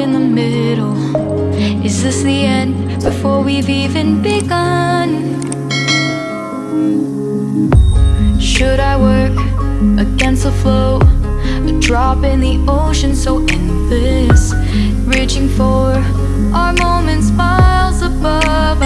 In the middle Is this the end before we've even begun? Should I work against the flow? A drop in the ocean so endless Reaching for our moments miles above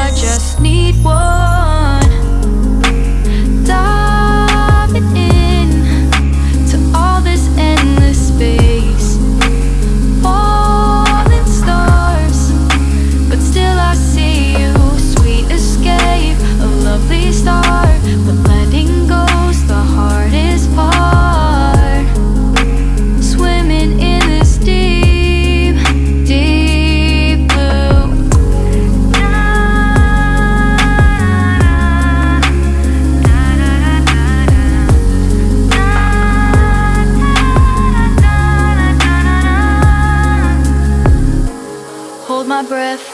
breath,